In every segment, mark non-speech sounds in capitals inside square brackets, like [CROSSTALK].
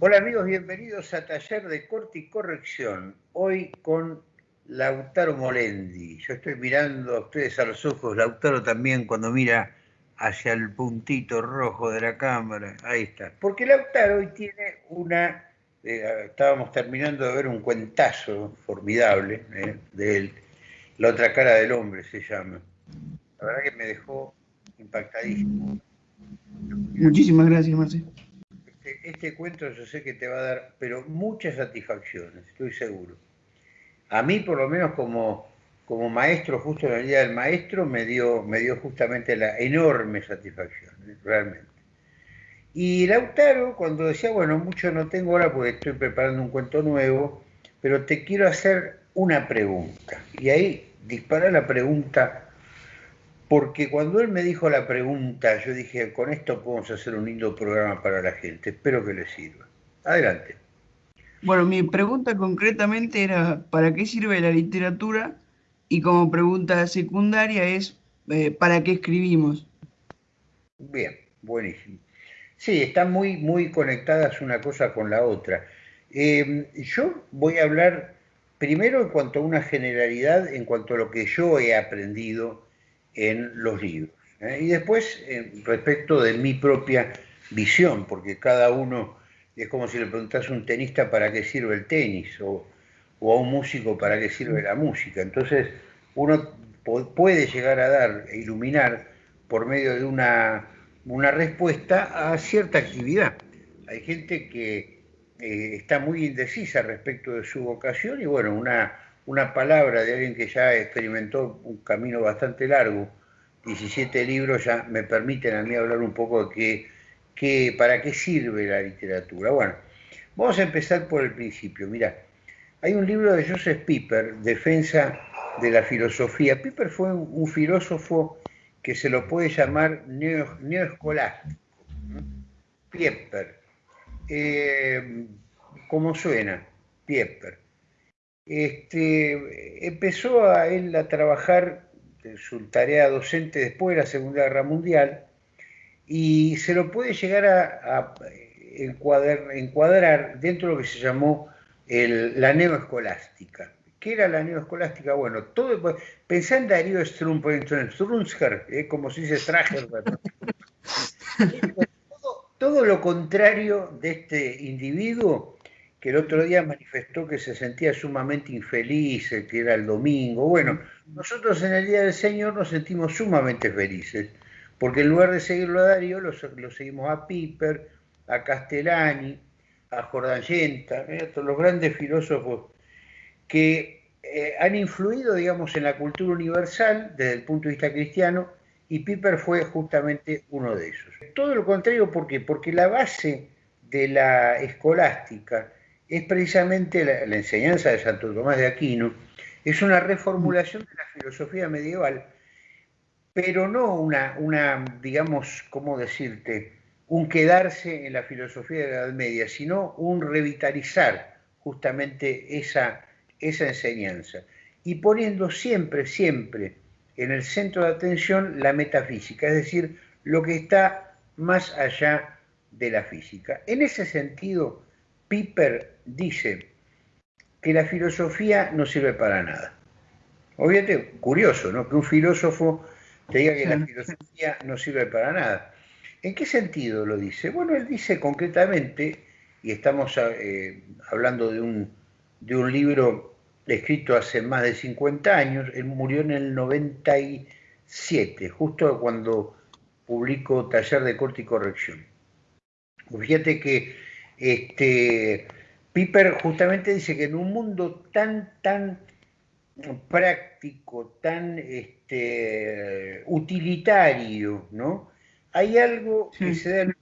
Hola amigos, bienvenidos a Taller de Corte y Corrección. Hoy con Lautaro Molendi. Yo estoy mirando a ustedes a los ojos, Lautaro también cuando mira hacia el puntito rojo de la cámara. Ahí está. Porque Lautaro hoy tiene una... Eh, estábamos terminando de ver un cuentazo formidable eh, de él. La otra cara del hombre se llama. La verdad que me dejó impactadísimo. Muchísimas gracias, Marcelo este cuento yo sé que te va a dar, pero muchas satisfacciones, estoy seguro. A mí, por lo menos como, como maestro, justo en el día del maestro, me dio, me dio justamente la enorme satisfacción, ¿eh? realmente. Y Lautaro, cuando decía, bueno, mucho no tengo ahora porque estoy preparando un cuento nuevo, pero te quiero hacer una pregunta. Y ahí dispara la pregunta porque cuando él me dijo la pregunta, yo dije, con esto podemos hacer un lindo programa para la gente, espero que le sirva. Adelante. Bueno, mi pregunta concretamente era, ¿para qué sirve la literatura? Y como pregunta secundaria es, eh, ¿para qué escribimos? Bien, buenísimo. Sí, están muy, muy conectadas una cosa con la otra. Em, yo voy a hablar primero en cuanto a una generalidad, en cuanto a lo que yo he aprendido en los libros. ¿eh? Y después, eh, respecto de mi propia visión, porque cada uno es como si le preguntase a un tenista para qué sirve el tenis o, a un músico para qué sirve la música. Entonces, uno puede llegar a dar e iluminar por medio de una, una respuesta a cierta actividad. Hay gente que eh, está muy indecisa respecto de su vocación y bueno, una, una palabra de alguien que ya experimentó un camino bastante largo, 17 libros, ya me permiten a mí hablar un poco de qué, para qué sirve la literatura. Bueno, vamos a empezar por el principio. Mira, hay un libro de Joseph Piper, Defensa de la Filosofía. Piper fue un, filósofo que se lo puede llamar neoescolástico. Piper. Eh, ¿Cómo suena? Piper este, empezó a él a trabajar su tarea docente después de la Segunda Guerra Mundial y se lo puede llegar a, encuadrar, dentro de lo que se llamó la neoescolástica. ¿Qué era la neoescolástica? Bueno, todo, pensá en Darío Strunsker, eh, como se dice Strager, [LAUGHS] todo, todo lo contrario de este individuo que el otro día manifestó que se sentía sumamente infeliz, que era el domingo. Bueno, nosotros en el Día del Señor nos sentimos sumamente felices, porque en lugar de seguirlo a Darío, lo, seguimos a Piper, a Castellani, a Jordan Yenta, los grandes filósofos que eh, han influido, digamos, en la cultura universal desde el punto de vista cristiano, y Piper fue justamente uno de esos. Todo lo contrario, ¿por qué? Porque la base de la escolástica, es precisamente la, enseñanza de Santo Tomás de Aquino, es una reformulación de la filosofía medieval, pero no una, una, digamos, ¿cómo decirte?, un quedarse en la filosofía de la Edad Media, sino un revitalizar justamente esa, esa enseñanza y poniendo siempre, siempre en el centro de atención la metafísica, es decir, lo que está más allá de la física. En ese sentido, Piper dice que la filosofía no sirve para nada. Obviamente, curioso, ¿no? Que un filósofo te diga que la filosofía no sirve para nada. ¿En qué sentido lo dice? Bueno, él dice concretamente, y estamos eh, hablando de un, de un libro escrito hace más de 50 años, él murió en el 97, justo cuando publicó Taller de Corte y Corrección. Fíjate que este, Piper justamente dice que en un mundo tan, tan práctico, tan este, utilitario, ¿no? Hay algo que se da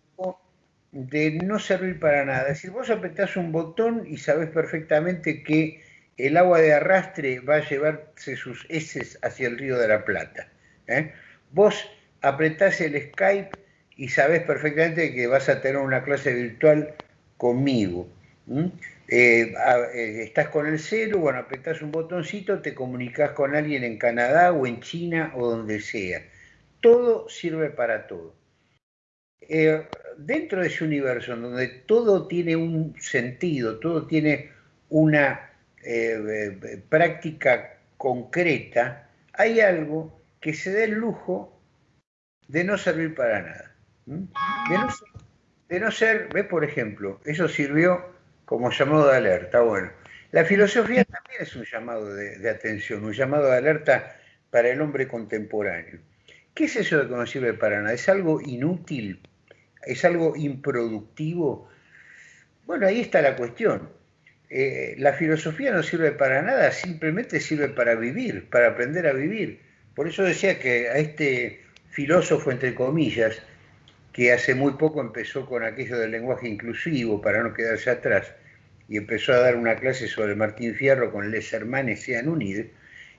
de no servir para nada. Es decir, vos apretás un botón y sabés perfectamente que el agua de arrastre va a llevarse sus heces hacia el río de la Plata. ¿eh? Vos apretás el Skype y sabés perfectamente que vas a tener una clase virtual conmigo. Eh, eh, estás con el cero, bueno, apretás un botoncito, te comunicas con alguien en Canadá o en China o donde sea. Todo sirve para todo. Eh, dentro de ese universo en donde todo tiene un sentido, todo tiene una práctica concreta, hay algo que se da el lujo de no servir para nada. De no, ser, ve por ejemplo, eso sirvió como llamado de alerta. Bueno, la filosofía también es un llamado de, atención, un llamado de alerta para el hombre contemporáneo. ¿Qué es eso de que no sirve para nada? ¿Es algo inútil? ¿Es algo improductivo? Bueno, ahí está la cuestión. Eh, la filosofía no sirve para nada, simplemente sirve para vivir, para aprender a vivir. Por eso decía que a este filósofo, entre comillas, que hace muy poco empezó con aquello del lenguaje inclusivo para no quedarse atrás, y empezó a dar una clase sobre Martín Fierro con Les Hermanes Sean Unidos,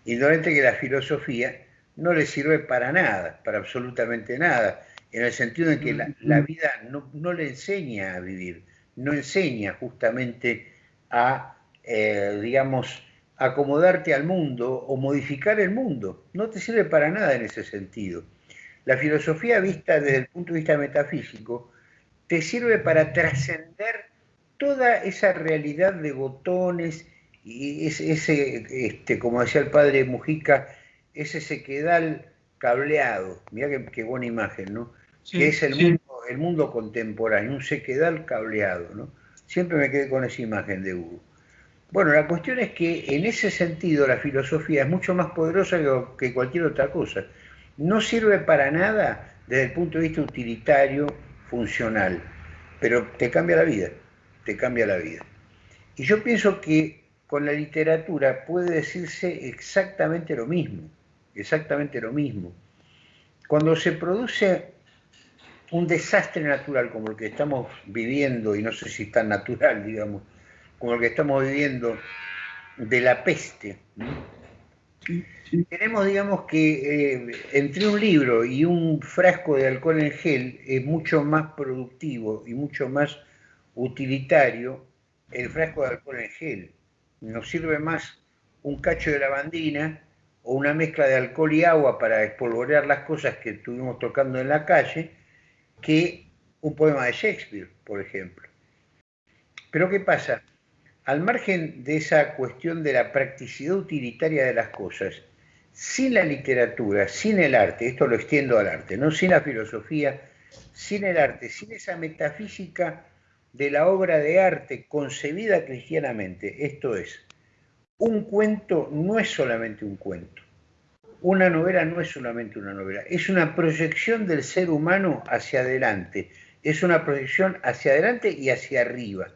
indolente que la filosofía no le sirve para nada, para absolutamente nada, en el sentido de que la, vida no, no, le enseña a vivir, no enseña justamente a, eh, digamos, acomodarte al mundo o modificar el mundo. No te sirve para nada en ese sentido. La filosofía vista desde el punto de vista metafísico te sirve para trascender toda esa realidad de botones y ese, este, como decía el padre Mujica, ese sequedal cableado, mira qué, buena imagen, ¿no? que es el, mundo, el mundo contemporáneo, un sequedal cableado, ¿no? Siempre me quedé con esa imagen de Hugo. Bueno, la cuestión es que en ese sentido la filosofía es mucho más poderosa que, cualquier otra cosa. No sirve para nada desde el punto de vista utilitario, funcional, pero te cambia la vida, te cambia la vida. Y yo pienso que con la literatura puede decirse exactamente lo mismo, exactamente lo mismo. Cuando se produce un desastre natural como el que estamos viviendo, y no sé si es tan natural, [LAUGHS] digamos, como el que estamos viviendo de la peste, tenemos, digamos, que eh, entre un libro y un frasco de alcohol en gel es mucho más productivo y mucho más utilitario el frasco de alcohol en gel. Nos sirve más un cacho de lavandina o una mezcla de alcohol y agua para espolvorear las cosas que estuvimos tocando en la calle que un poema de Shakespeare, por ejemplo. Pero ¿qué pasa? Al margen de esa cuestión de la practicidad utilitaria de las cosas, sin la literatura, sin el arte, esto lo extiendo al arte, no sin la filosofía, sin el arte, sin esa metafísica de la obra de arte concebida cristianamente, esto es, un cuento no es solamente un cuento, una novela no es solamente una novela, es una proyección del ser humano hacia adelante, es una proyección hacia adelante y hacia arriba.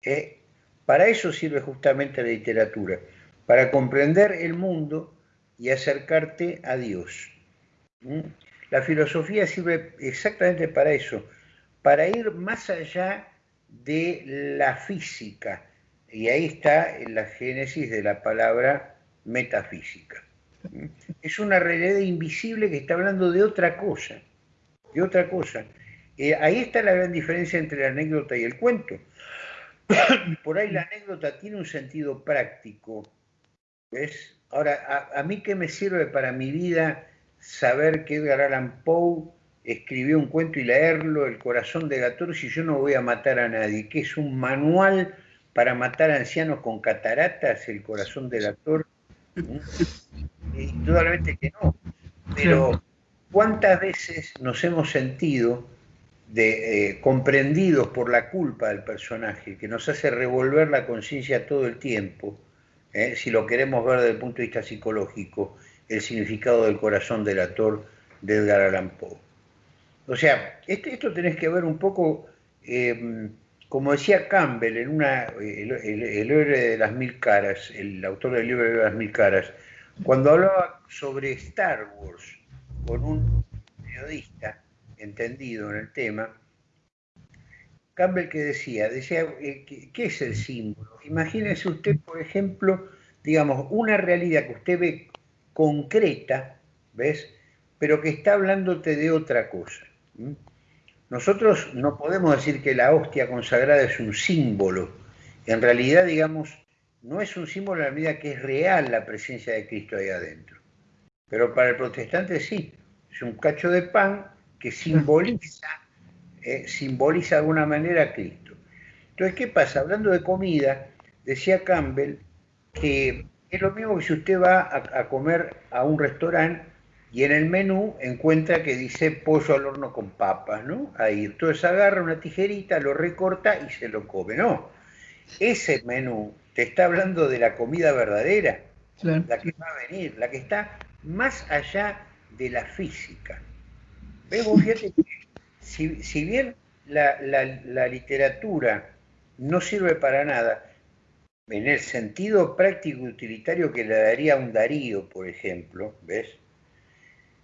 ¿eh? Para eso sirve justamente la literatura, para comprender el mundo y acercarte a Dios. La filosofía sirve exactamente para eso, para ir más allá de la física. Y ahí está la génesis de la palabra metafísica. Es una realidad invisible que está hablando de otra cosa, de otra cosa. Eh, ahí está la gran diferencia entre la anécdota y el cuento. Por ahí la anécdota tiene un sentido práctico. ¿ves? Ahora, a, mí qué me sirve para mi vida saber que Edgar Allan Poe escribió un cuento y leerlo, El corazón de Gator, si yo no voy a matar a nadie, que es un manual para matar a ancianos con cataratas, El corazón de Gator. Indudablemente que no. Pero ¿cuántas veces nos hemos sentido eh, comprendidos por la culpa del personaje, que nos hace revolver la conciencia todo el tiempo, eh, si lo queremos ver desde el punto de vista psicológico, el significado del corazón del actor de Edgar Allan Poe? O sea, este, esto tenés que ver un poco, eh, como decía Campbell, en una, el, el, héroe de las mil caras, el autor del libro de las mil caras, cuando hablaba sobre Star Wars con un periodista entendido en el tema, Campbell que decía, decía, eh, ¿qué es el símbolo? Imagínese usted, por ejemplo, digamos, una realidad que usted ve concreta, ¿ves? Pero que está hablándote de otra cosa. Nosotros no podemos decir que la hostia consagrada es un símbolo. En realidad, digamos, no es un símbolo en la medida que es real la presencia de Cristo ahí adentro. Pero para el protestante sí, es un cacho de pan que simboliza eh, simboliza de alguna manera a Cristo. Entonces, ¿qué pasa? Hablando de comida, decía Campbell que es lo mismo que si usted va a, comer a un restaurante y en el menú encuentra que dice pollo al horno con papas, ¿no? Ahí, entonces agarra una tijerita, lo recorta y se lo come. No, ese menú te está hablando de la comida verdadera, la que va a venir, la que está más allá de la física. Vemos, fíjate que si, bien la, literatura no sirve para nada, en el sentido práctico utilitario que le daría un Darío, por ejemplo, ¿ves?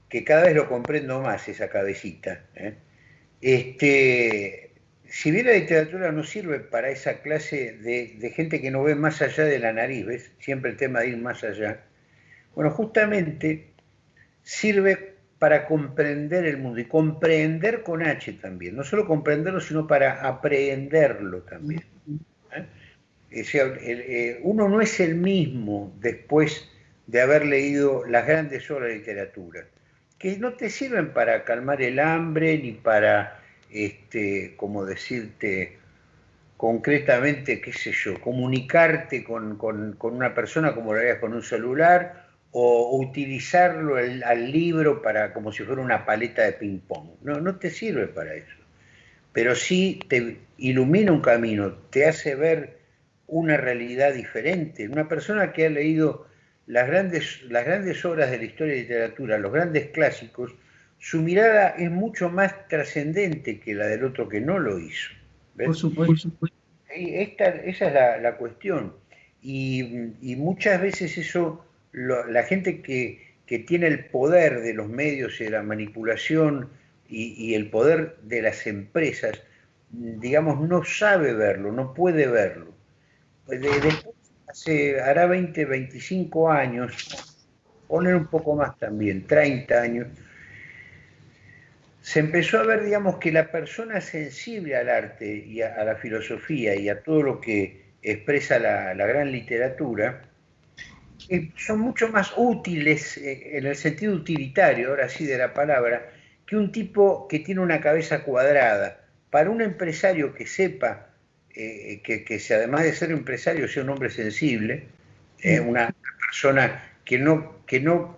Que cada vez lo comprendo más esa cabecita. ¿eh? Este, si bien la literatura no sirve para esa clase de, de, gente que no ve más allá de la nariz, ¿ves? Siempre el tema de ir más allá. Bueno, justamente sirve para comprender el mundo y comprender con H también, no solo comprenderlo, sino para aprehenderlo también. ¿eh? Eh, uno no es el mismo después de haber leído las grandes obras de literatura, que no te sirven para calmar el hambre ni para, este, como decirte concretamente, qué sé yo, comunicarte con, con una persona como lo harías con un celular o utilizarlo al libro para como si fuera una paleta de ping pong. No, no te sirve para eso. Pero sí te ilumina un camino, te hace ver una realidad diferente. Una persona que ha leído las grandes, las grandes obras de la historia y literatura, los grandes clásicos, su mirada es mucho más trascendente que la del otro que no lo hizo. Por supuesto. esa es la, cuestión. Y, y, muchas veces eso la gente que, tiene el poder de los medios y de la manipulación y, el poder de las empresas, digamos, no sabe verlo, no puede verlo. Después, hace, hará 20, 25 años, poner un poco más también, 30 años, se empezó a ver, digamos, que la persona sensible al arte y a, la filosofía y a todo lo que expresa la gran literatura, son mucho más útiles eh, en el sentido utilitario, ahora sí de la palabra, que un tipo que tiene una cabeza cuadrada. Para un empresario que sepa eh, que, que además de ser empresario sea un hombre sensible, eh, una persona que no, que no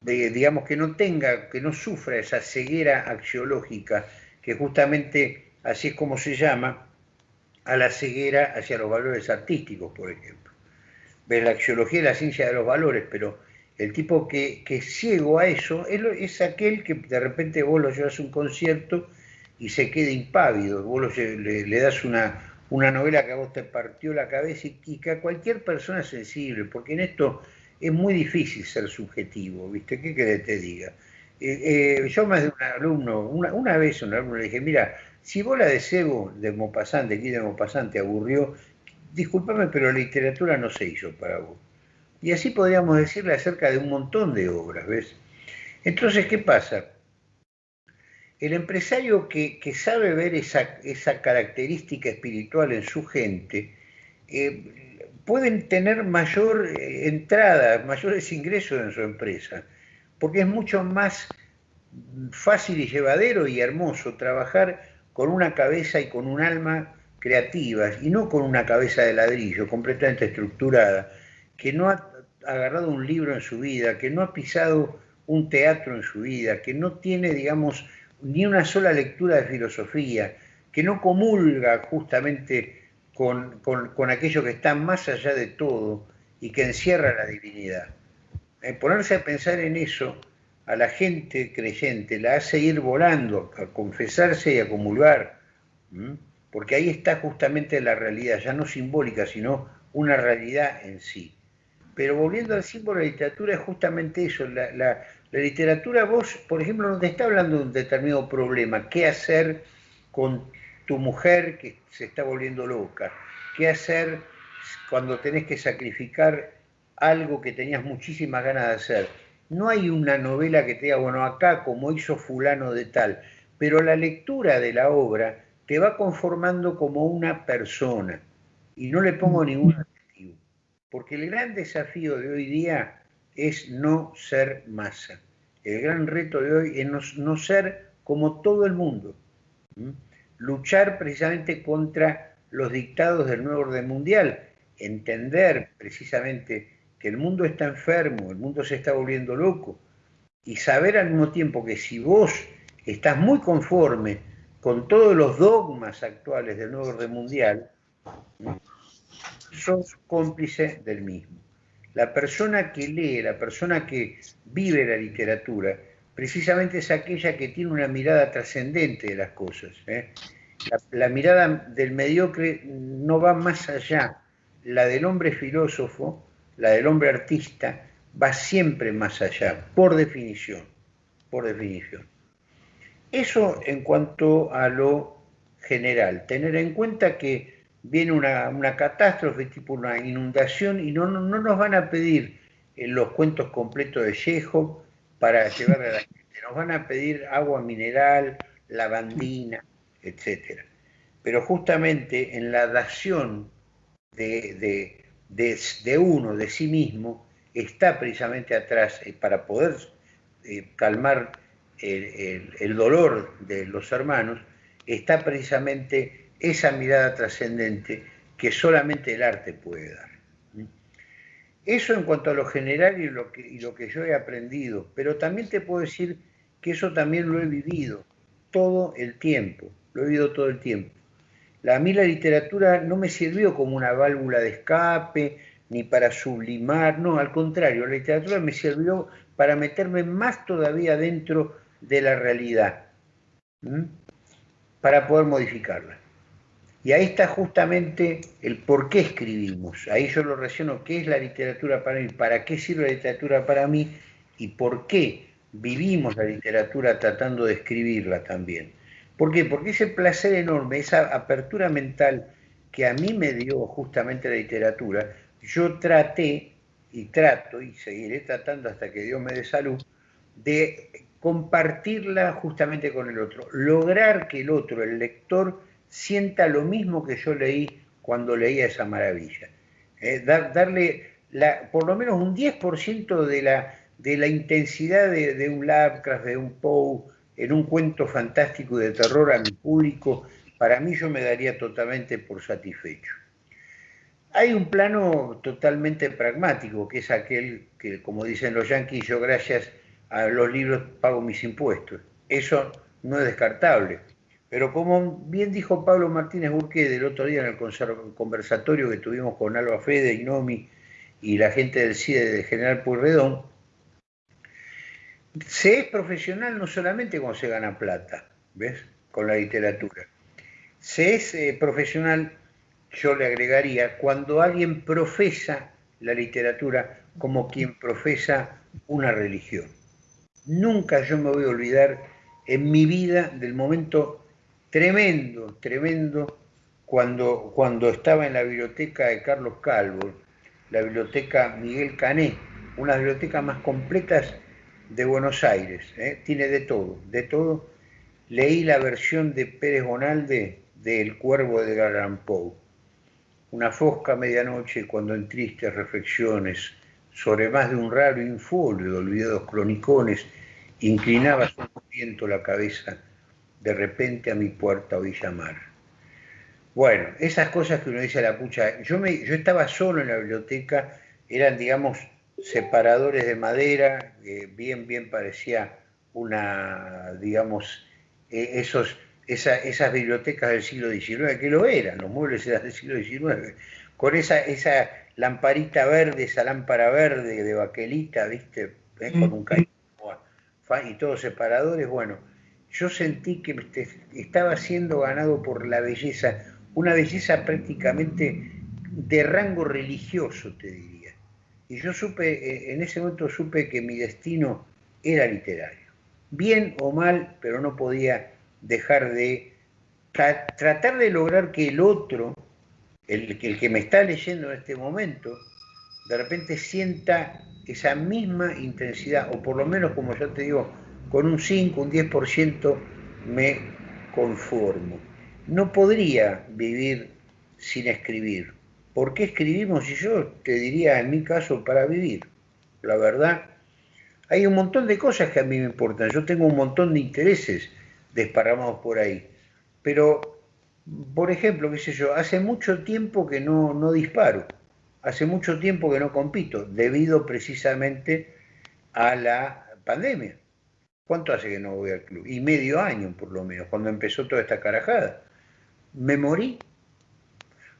digamos que no tenga, que no sufra esa ceguera axiológica, que justamente así es como se llama, a la ceguera hacia los valores artísticos, por ejemplo ves la axiología y la ciencia de los valores, pero el tipo que, es ciego a eso es, aquel que de repente vos lo llevas a un concierto y se queda impávido, vos le, das una, una novela que a vos te partió la cabeza y, que a cualquier persona sensible, porque en esto es muy difícil ser subjetivo, ¿viste? ¿Qué querés te diga? Eh, eh, yo más de un alumno, una, una vez un alumno le dije, mira, si vos la de Sebo, de Mopasante, aquí de Mopasante, aburrió, discúlpame, pero literatura no se hizo para vos. Y así podríamos decirle acerca de un montón de obras, ¿ves? Entonces, ¿qué pasa? El empresario que, sabe ver esa, esa, característica espiritual en su gente, eh, pueden tener mayor eh, entrada, mayores ingresos en su empresa, porque es mucho más fácil y llevadero y hermoso trabajar con una cabeza y con un alma creativas y no con una cabeza de ladrillo completamente estructurada, que no ha agarrado un libro en su vida, que no ha pisado un teatro en su vida, que no tiene, digamos, ni una sola lectura de filosofía, que no comulga justamente con, aquello que está más allá de todo y que encierra la divinidad. Eh, ponerse a pensar en eso a la gente creyente la hace ir volando, a confesarse y a comulgar porque ahí está justamente la realidad, ya no simbólica, sino una realidad en sí. Pero volviendo al símbolo la literatura es justamente eso, la, literatura vos, por ejemplo, no te está hablando de un determinado problema, qué hacer con tu mujer que se está volviendo loca, qué hacer cuando tenés que sacrificar algo que tenías muchísimas ganas de hacer. No hay una novela que te diga, bueno, acá como hizo fulano de tal, pero la lectura de la obra te va conformando como una persona. Y no le pongo ningún adjetivo, porque el gran desafío de hoy día es no ser masa. El gran reto de hoy es no, ser como todo el mundo. luchar precisamente contra los dictados del nuevo orden mundial, entender precisamente que el mundo está enfermo, el mundo se está volviendo loco, y saber al mismo tiempo que si vos estás muy conforme con todos los dogmas actuales del nuevo orden mundial, sos cómplice del mismo. La persona que lee, la persona que vive la literatura, precisamente es aquella que tiene una mirada trascendente de las cosas. ¿eh? La, mirada del mediocre no va más allá. La del hombre filósofo, la del hombre artista, va siempre más allá, por definición, por definición. Eso en cuanto a lo general, tener en cuenta que viene una, catástrofe tipo una inundación y no, no, nos van a pedir los cuentos completos de Chejo para llevar a la [LAUGHS] gente, nos van a pedir agua mineral, lavandina, etc. Pero justamente en la dación de, de, uno, de sí mismo, está precisamente atrás eh, para poder eh, calmar el, dolor de los hermanos, está precisamente esa mirada trascendente que solamente el arte puede dar. Eso en cuanto a lo general y lo, que, yo he aprendido, pero también te puedo decir que eso también lo he vivido todo el tiempo, lo he vivido todo el tiempo. A mí la literatura no me sirvió como una válvula de escape, ni para sublimar, no, al contrario, la literatura me sirvió para meterme más todavía dentro de la realidad, para poder modificarla. Y ahí está justamente el por qué escribimos. Ahí yo lo relaciono, qué es la literatura para mí, para qué sirve la literatura para mí y por qué vivimos la literatura tratando de escribirla también. ¿Por qué? Porque ese placer enorme, esa apertura mental que a mí me dio justamente la literatura, yo traté y trato y seguiré tratando hasta que Dios me dé salud, de compartirla justamente con el otro, lograr que el otro, el lector, sienta lo mismo que yo leí cuando leía esa maravilla. Eh, darle la, por lo menos un 10% de la, de la intensidad de, de, un Lovecraft, de un Poe, en un cuento fantástico de terror a mi público, para mí yo me daría totalmente por satisfecho. Hay un plano totalmente pragmático, que es aquel que, como dicen los yanquis, yo gracias a los libros pago mis impuestos. Eso no es descartable. Pero como bien dijo Pablo Martínez Burqué del otro día en el conversatorio que tuvimos con Alba Fede, Inomi y la gente del CIDE de General Puyredón, se es profesional no solamente cuando se gana plata, ¿ves? Con la literatura. Se es eh, profesional, yo le agregaría, cuando alguien profesa la literatura como quien profesa una religión. Nunca yo me voy a olvidar en mi vida del momento tremendo, tremendo, cuando, cuando estaba en la biblioteca de Carlos Calvo, la biblioteca Miguel Cané, una de las bibliotecas más completas de Buenos Aires, ¿eh? tiene de todo, de todo. Leí la versión de Pérez Bonalde de El Cuervo de Garland Poe. Una fosca medianoche cuando en tristes reflexiones sobre más de un raro infolio de olvidados cronicones Inclinaba su viento la cabeza, de repente a mi puerta oí llamar. Bueno, esas cosas que uno dice a la pucha, yo, me, yo estaba solo en la biblioteca, eran, digamos, separadores de madera, bien, bien parecía una, digamos, e, esos, esas bibliotecas del siglo XIX, que lo eran, los muebles eran del siglo XIX, con esa, esa lamparita verde, esa lámpara verde de baquelita, ¿viste? Con un cariño y todos separadores, bueno, yo sentí que estaba siendo ganado por la belleza, una belleza prácticamente de rango religioso, te diría. Y yo supe, eh, en ese momento supe que mi destino era literario. Bien o mal, pero no podía dejar de tratar de lograr que el otro, el, el que me está leyendo en este momento, de repente sienta esa misma intensidad, o por lo menos, como yo te digo, con un 5, un 10% me conformo. No podría vivir sin escribir. ¿Por qué escribimos? Y yo te diría, en mi caso, para vivir. La verdad, hay un montón de cosas que a mí me importan. Yo tengo un montón de intereses desparramados por ahí. pero, por ejemplo, qué sé yo, hace mucho tiempo que no, no disparo, hace mucho tiempo que no compito, debido precisamente a la pandemia. ¿Cuánto hace que no voy al club? Y medio año, por lo menos, cuando empezó toda esta carajada. Me morí.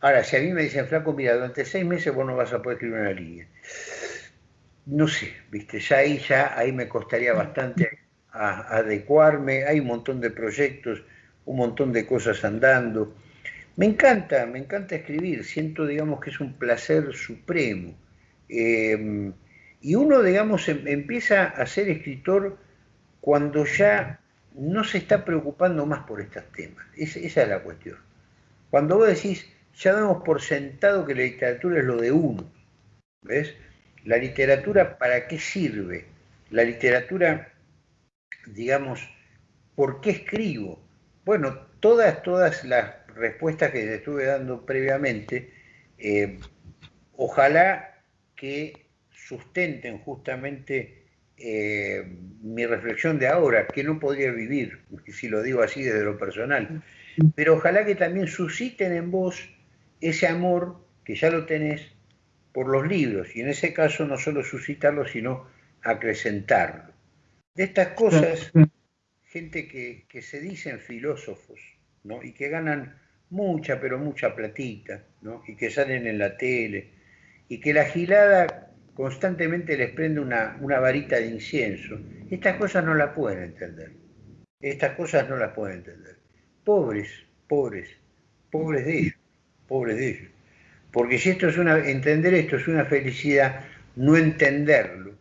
Ahora, si a mí me dicen, flaco, mira, durante seis meses vos no vas a poder escribir una línea. No sé, viste, ya ahí, ya ahí me costaría bastante adecuarme. Hay un montón de proyectos, un montón de cosas andando. Me encanta, me encanta escribir. Siento, digamos, que es un placer supremo. Eh, y uno, digamos, em, empieza a ser escritor cuando ya no se está preocupando más por estos temas. esa es la cuestión. Cuando vos decís, ya damos por sentado que la literatura es lo de uno, ¿ves? La literatura, ¿para qué sirve? La literatura, digamos, ¿por qué escribo? Bueno, todas, todas las respuestas que estuve dando previamente, eh, ojalá que sustenten justamente eh, mi reflexión de ahora, que no podría vivir, si lo digo así desde lo personal, pero ojalá que también susciten en vos ese amor que ya lo tenés por los libros, y en ese caso no solo suscitarlo, sino acrecentarlo. De estas cosas, gente que, que se dicen filósofos, ¿no? y que ganan mucha, pero mucha platita, ¿no? y que salen en la tele, y que la gilada constantemente les prende una, varita de incienso. Estas cosas no las pueden entender. Estas cosas no las pueden entender. Pobres, pobres, pobres de ellos, pobres de ellos. Porque si esto es una, entender esto es una felicidad, no entenderlo,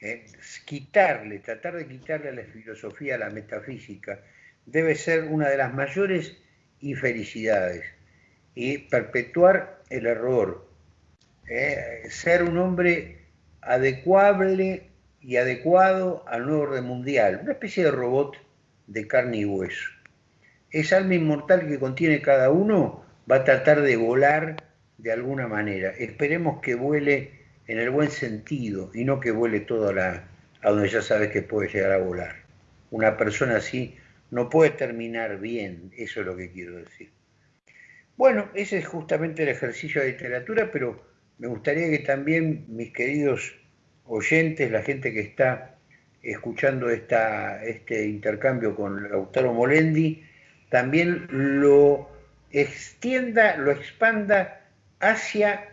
¿eh? quitarle, tratar de quitarle a la filosofía, a la metafísica, debe ser una de las mayores infelicidades. Y perpetuar el error, ¿eh? ser un hombre adecuable y adecuado al nuevo orden mundial, una especie de robot de carne y hueso. Esa alma inmortal que contiene cada uno va a tratar de volar de alguna manera. Esperemos que vuele en el buen sentido y no que vuele todo a, la, a donde ya sabes que puede llegar a volar. Una persona así no puede terminar bien, eso es lo que quiero decir. Bueno, ese es justamente el ejercicio de literatura, pero me gustaría que también mis queridos oyentes, la gente que está escuchando esta, este intercambio con Lautaro Molendi, también lo extienda, lo expanda hacia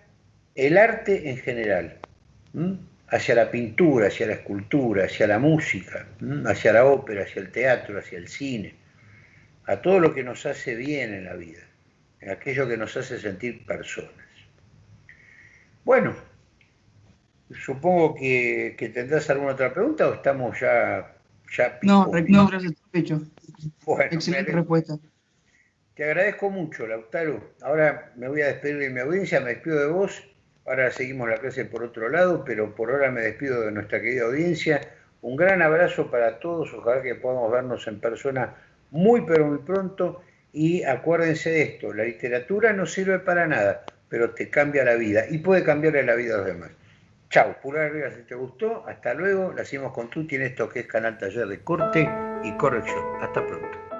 el arte en general, hacia la pintura, hacia la escultura, hacia la música, hacia la ópera, hacia el teatro, hacia el cine, a todo lo que nos hace bien en la vida, en aquello que nos hace sentir personas. Bueno, supongo que, tendrás alguna otra pregunta o estamos ya... ya no, no, gracias, hecho. Bueno, Excelente respuesta. Te agradezco mucho, Lautaro. Ahora me voy a despedir de mi audiencia, me despido de vos. Ahora seguimos la clase por otro lado, pero por ahora me despido de nuestra querida audiencia. Un gran abrazo para todos, ojalá que podamos vernos en persona muy pero muy pronto. Y acuérdense de esto, la literatura no sirve para nada, pero te cambia la vida y puede cambiarle la vida a los demás. Chau, pulgar arriba si te gustó, hasta luego, la hacemos con Tuti en esto que es Canal Taller de Corte y Corrección. Hasta pronto.